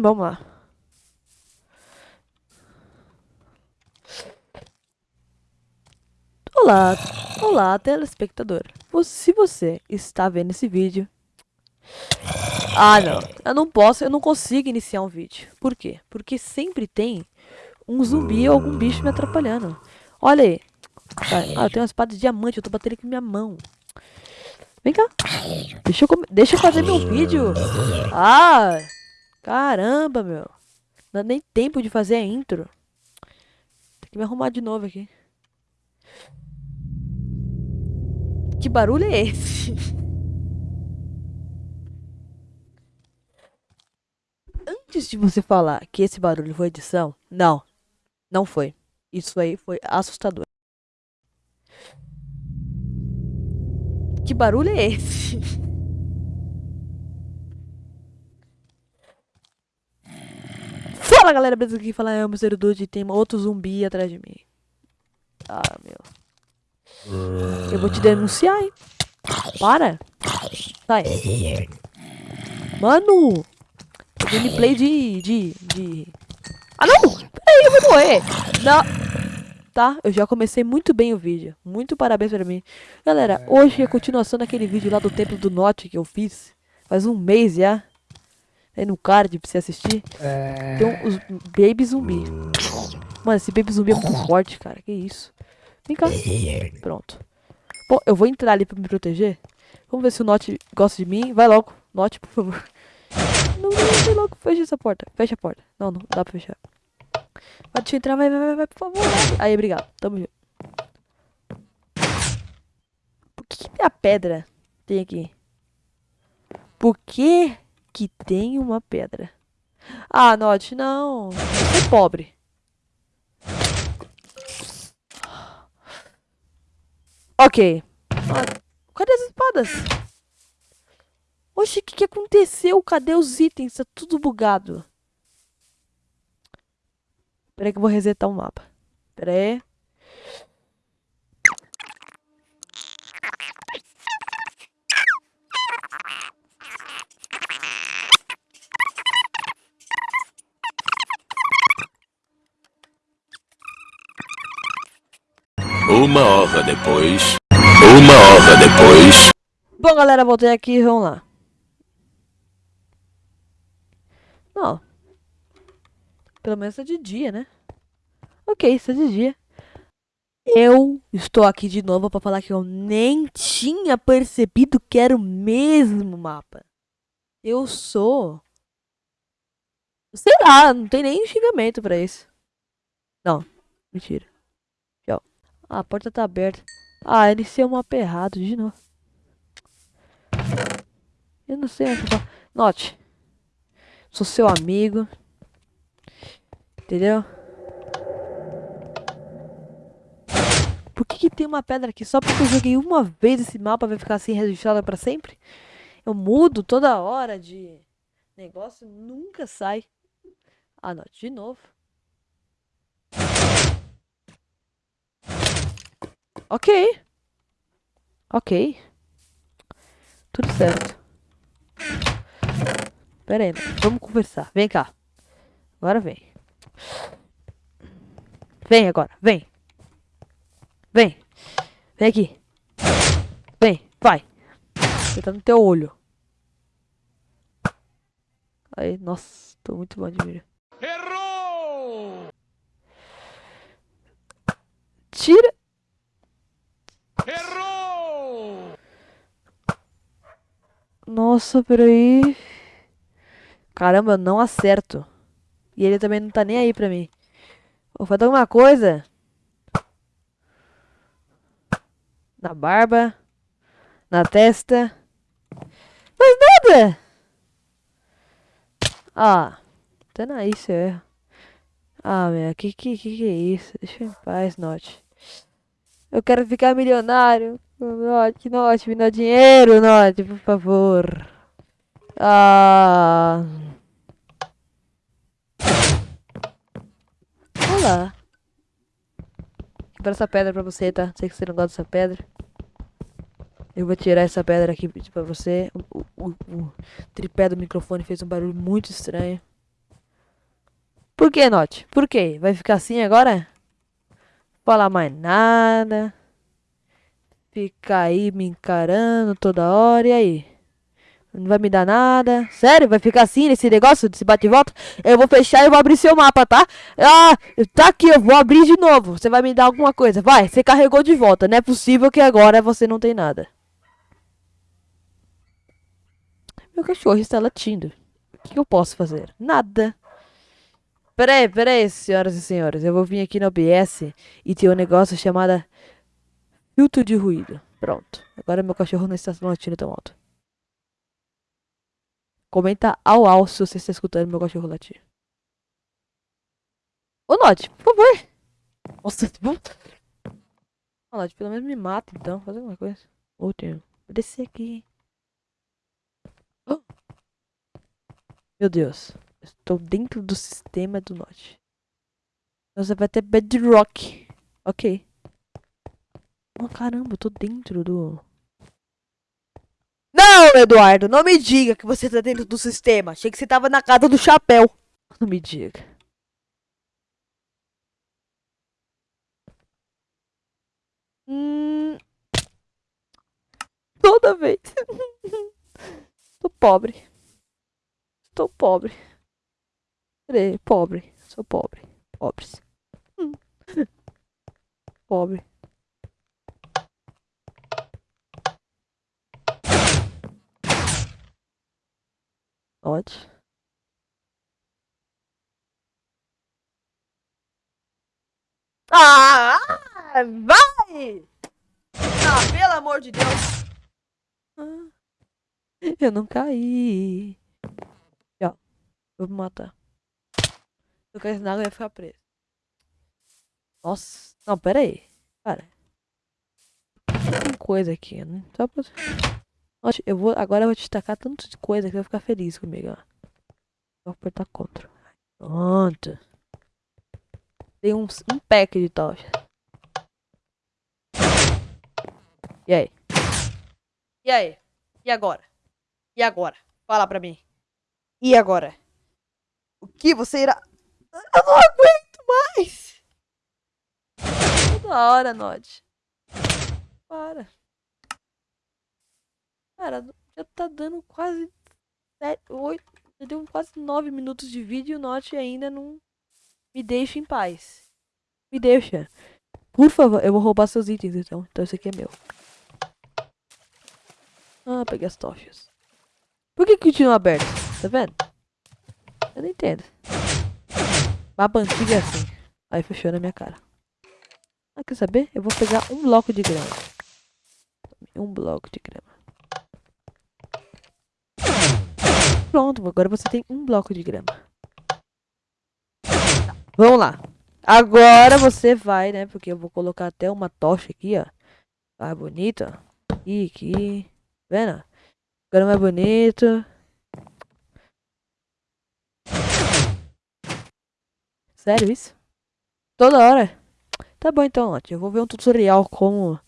Vamos lá. Olá, olá, telespectador. Se você está vendo esse vídeo... Ah, não. Eu não posso, eu não consigo iniciar um vídeo. Por quê? Porque sempre tem um zumbi ou algum bicho me atrapalhando. Olha aí. Ah, eu tenho uma espada de diamante, eu tô batendo com minha mão. Vem cá. Deixa eu, deixa eu fazer meu vídeo. Ah! Caramba, meu. Não dá nem tempo de fazer a intro. Tem que me arrumar de novo aqui. Que barulho é esse? Antes de você falar que esse barulho foi edição, não. Não foi. Isso aí foi assustador. Que barulho é esse? Fala galera, beleza? Aqui fala é o Mr. Dude e tem outro zumbi atrás de mim. Ah, meu. Eu vou te denunciar, hein? Para. Sai. Mano. Gameplay de, de, de... Ah, não! Peraí, eu vou morrer. Não. Tá, eu já comecei muito bem o vídeo. Muito parabéns pra mim. Galera, hoje é a continuação daquele vídeo lá do Templo do Norte que eu fiz. Faz um mês já. Aí no card pra você assistir. É... Tem um, os Baby Zumbi. Mano, esse Baby Zumbi é muito forte, cara. Que isso. Vem cá. Pronto. Bom, eu vou entrar ali pra me proteger. Vamos ver se o Note gosta de mim. Vai logo. Note, por favor. Não, não, vai logo. Fecha essa porta. Fecha a porta. Não, não dá pra fechar. Vai, deixa eu entrar. Vai, vai, vai, vai por favor. Aí, obrigado. Tamo junto. Por que, que a pedra tem aqui? Por que que tem uma pedra. Ah, Note, não. Você é pobre. Ok. Cadê as espadas? Oxe, o que, que aconteceu? Cadê os itens? Tá tudo bugado. Peraí que eu vou resetar o mapa. Peraí. Uma hora depois. Uma hora depois. Bom, galera, voltei aqui. Vamos lá. Não. Pelo menos é de dia, né? Ok, isso é de dia. Eu estou aqui de novo para falar que eu nem tinha percebido que era o mesmo mapa. Eu sou... Sei lá, não tem nem xingamento pra isso. Não, mentira. Ah, a porta tá aberta. Ah, iniciei o mapa errado de novo. Eu não sei onde tá. Note. Sou seu amigo. Entendeu? Por que, que tem uma pedra aqui? Só porque eu joguei uma vez esse mapa vai ficar assim registrado pra sempre? Eu mudo toda hora de negócio, nunca sai. Ah, não, de novo. Ok. Ok. Tudo certo. Pera aí, vamos conversar. Vem cá. Agora vem. Vem agora, vem. Vem. Vem aqui. Vem, vai. Você tá no teu olho. Aí, nossa, tô muito bom de mira. Errou! Tira. Errou! Nossa, peraí. Caramba, eu não acerto. E ele também não tá nem aí pra mim. Vou fazer alguma coisa. Na barba. Na testa. Mas nada! Ah. Tá aí, seu erro. Ah, meu, que, que que que é isso? Deixa eu em paz, Note. Eu quero ficar milionário. Note, Note, me dá dinheiro, Note, por favor. Ah. Olá. Vou essa pedra pra você, tá? Sei que você não gosta dessa pedra. Eu vou tirar essa pedra aqui pra você. O, o, o tripé do microfone fez um barulho muito estranho. Por que, Note? Por quê? Vai ficar assim agora? Falar mais nada. Ficar aí me encarando toda hora. E aí? Não vai me dar nada. Sério? Vai ficar assim nesse negócio, desse bate e volta? Eu vou fechar e vou abrir seu mapa, tá? Ah, tá aqui, eu vou abrir de novo. Você vai me dar alguma coisa. Vai, você carregou de volta. Não é possível que agora você não tem nada. Meu cachorro está latindo. O que eu posso fazer? Nada. Peraí, peraí, senhoras e senhores. Eu vou vir aqui no OBS e ter um negócio chamado filtro de ruído. Pronto. Agora meu cachorro não está latindo tão alto. Comenta ao ao se você está escutando meu cachorro latir. Ô, Nod, por favor. Nossa, vamos... Ô, Nod, pelo menos me mata então. Faz alguma coisa. Ô, Vou descer aqui. Meu Deus. Estou dentro do sistema do Nod. Você vai ter bedrock. Ok. Oh, caramba, eu tô dentro do... Não, Eduardo, não me diga que você tá dentro do sistema. Achei que você tava na casa do chapéu. Não me diga. Hum... Toda vez. Tô pobre. Estou pobre. Pobre. Sou pobre. Pobres. Hum. Pobre. Ótimo. Ah! Vai! Ah, pelo amor de Deus! Ah, eu não caí. Ó, vou me matar. Se eu caísse na água, eu ia ficar preso. Nossa. Não, pera aí. Cara. Tem coisa aqui, né? Só pra... Eu vou, agora eu vou te tacar tanto de coisa que vai ficar feliz comigo, ó. Vou apertar contra. Pronto. Tem um, um pack de tocha. E aí? E aí? E agora? E agora? Fala pra mim. E agora? O que você irá... Eu não aguento mais! Toda hora, Nod. Para. Cara, já tá dando quase 7, 8, já deu quase 9 minutos de vídeo e o Note ainda não me deixa em paz. Me deixa. Por favor, eu vou roubar seus itens então. Então esse aqui é meu. Ah, peguei as tochas. Por que continua aberto? Tá vendo? Eu não entendo. Mapa antigo é assim. Aí fechou na minha cara. Ah, quer saber? Eu vou pegar um bloco de grama. Um bloco de grama. Pronto, agora você tem um bloco de grama. Vamos lá. Agora você vai, né? Porque eu vou colocar até uma tocha aqui, ó. Bonito, ó. E aqui. Tá vendo? Agora mais bonito. Sério isso? Toda hora? Tá bom então, ó. Eu vou ver um tutorial como...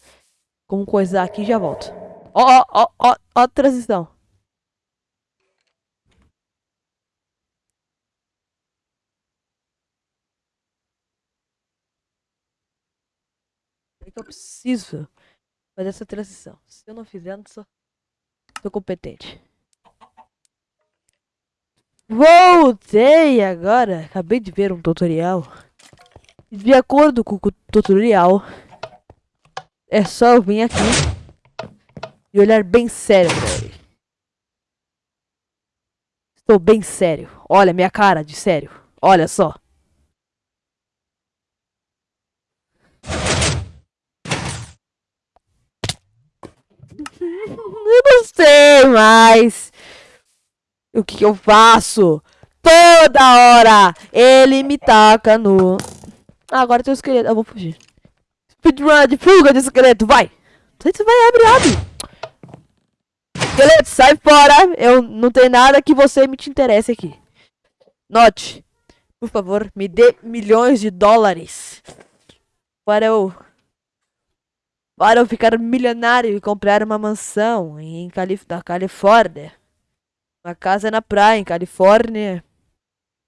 Como coisar aqui e já volto. Ó, ó, ó, ó, ó a transição. que eu preciso fazer essa transição. Se eu não fizer, não sou, sou competente. Voltei agora. Acabei de ver um tutorial. De acordo com o tutorial, é só eu vir aqui e olhar bem sério. Estou bem sério. Olha minha cara de sério. Olha só. Eu não sei mais. O que, que eu faço? Toda hora ele me taca no... Ah, agora tem o esqueleto. Eu vou fugir. Speedrun de fuga de esqueleto, vai! Você vai abrir, abre! Esqueleto, sai fora! Eu não tenho nada que você me te interesse aqui. Note, por favor, me dê milhões de dólares para eu para eu ficar milionário e comprar uma mansão em Calif da Califórnia. Uma casa na praia, em Califórnia.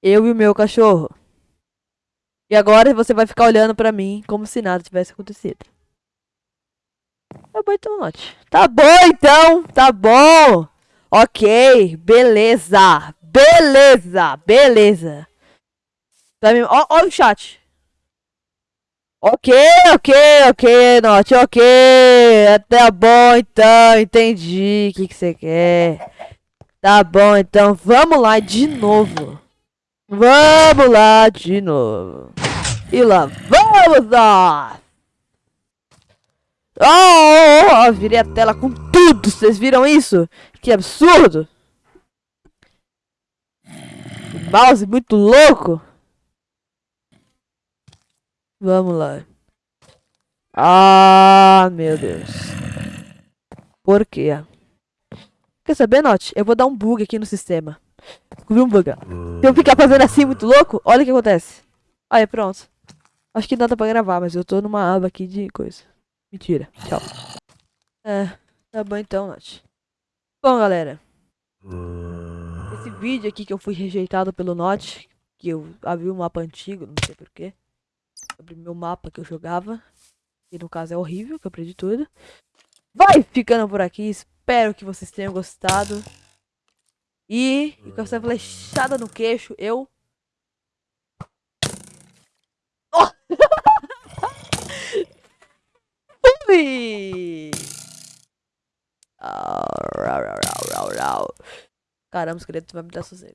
Eu e o meu cachorro. E agora você vai ficar olhando pra mim como se nada tivesse acontecido. Tá bom então, Note. Tá bom então, tá bom. Ok, beleza. Beleza, beleza. Tá ó, ó o chat. Ok, ok, ok, Note, ok. Tá bom então, entendi o que, que você quer. Tá bom então, vamos lá de novo. Vamos lá de novo. E lá vamos nós! Oh, oh, oh, virei a tela com tudo, vocês viram isso? Que absurdo! O mouse muito louco! Vamos lá. Ah, meu Deus. Por quê? Quer saber, Note? Eu vou dar um bug aqui no sistema. Descobri um bug. Se eu ficar fazendo assim muito louco, olha o que acontece. Aí, pronto. Acho que nada pra gravar, mas eu tô numa aba aqui de coisa. Mentira. Tchau. É, tá bom então, Nath. Bom, galera. Esse vídeo aqui que eu fui rejeitado pelo Note, que eu abri um mapa antigo, não sei porquê. Abri meu mapa que eu jogava. Que no caso é horrível, que eu perdi tudo. Vai ficando por aqui. Espero que vocês tenham gostado. E, e com essa flechada no queixo, eu Fui! Caramba, os esqueletos vai me dar sossego.